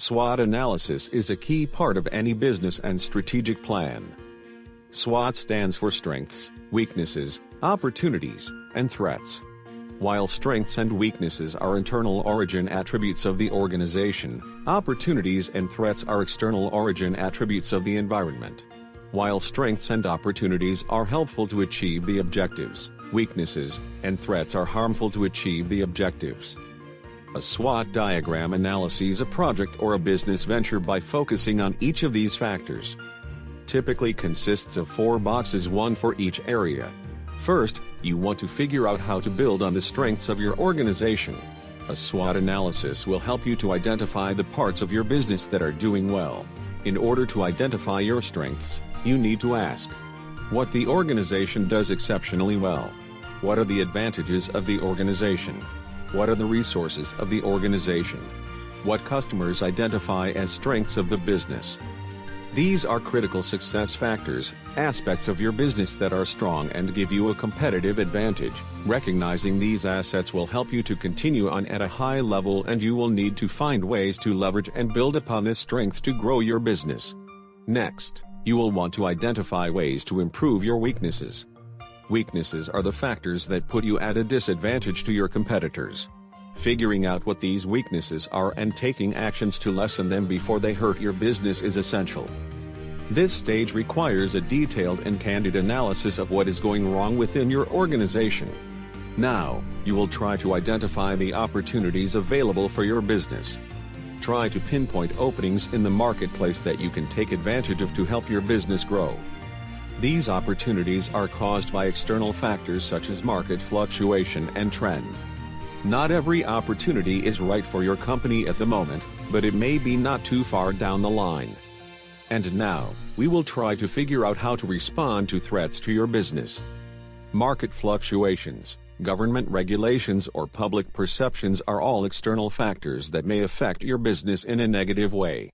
SWOT analysis is a key part of any business and strategic plan. SWOT stands for strengths, weaknesses, opportunities, and threats. While strengths and weaknesses are internal origin attributes of the organization, opportunities and threats are external origin attributes of the environment. While strengths and opportunities are helpful to achieve the objectives, weaknesses and threats are harmful to achieve the objectives. A SWOT diagram analyses a project or a business venture by focusing on each of these factors. Typically consists of four boxes one for each area. First, you want to figure out how to build on the strengths of your organization. A SWOT analysis will help you to identify the parts of your business that are doing well. In order to identify your strengths, you need to ask what the organization does exceptionally well. What are the advantages of the organization? What are the resources of the organization? What customers identify as strengths of the business? These are critical success factors, aspects of your business that are strong and give you a competitive advantage. Recognizing these assets will help you to continue on at a high level and you will need to find ways to leverage and build upon this strength to grow your business. Next, you will want to identify ways to improve your weaknesses. Weaknesses are the factors that put you at a disadvantage to your competitors. Figuring out what these weaknesses are and taking actions to lessen them before they hurt your business is essential. This stage requires a detailed and candid analysis of what is going wrong within your organization. Now, you will try to identify the opportunities available for your business. Try to pinpoint openings in the marketplace that you can take advantage of to help your business grow. These opportunities are caused by external factors such as market fluctuation and trend. Not every opportunity is right for your company at the moment, but it may be not too far down the line. And now, we will try to figure out how to respond to threats to your business. Market fluctuations, government regulations or public perceptions are all external factors that may affect your business in a negative way.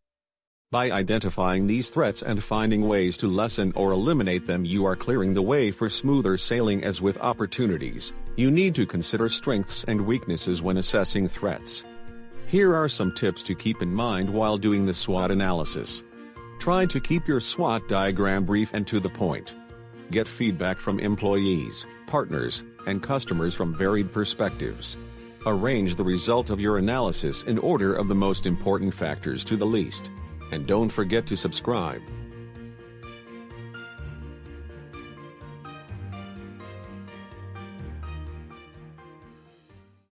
By identifying these threats and finding ways to lessen or eliminate them you are clearing the way for smoother sailing as with opportunities. You need to consider strengths and weaknesses when assessing threats. Here are some tips to keep in mind while doing the SWOT analysis. Try to keep your SWOT diagram brief and to the point. Get feedback from employees, partners, and customers from varied perspectives. Arrange the result of your analysis in order of the most important factors to the least and don't forget to subscribe.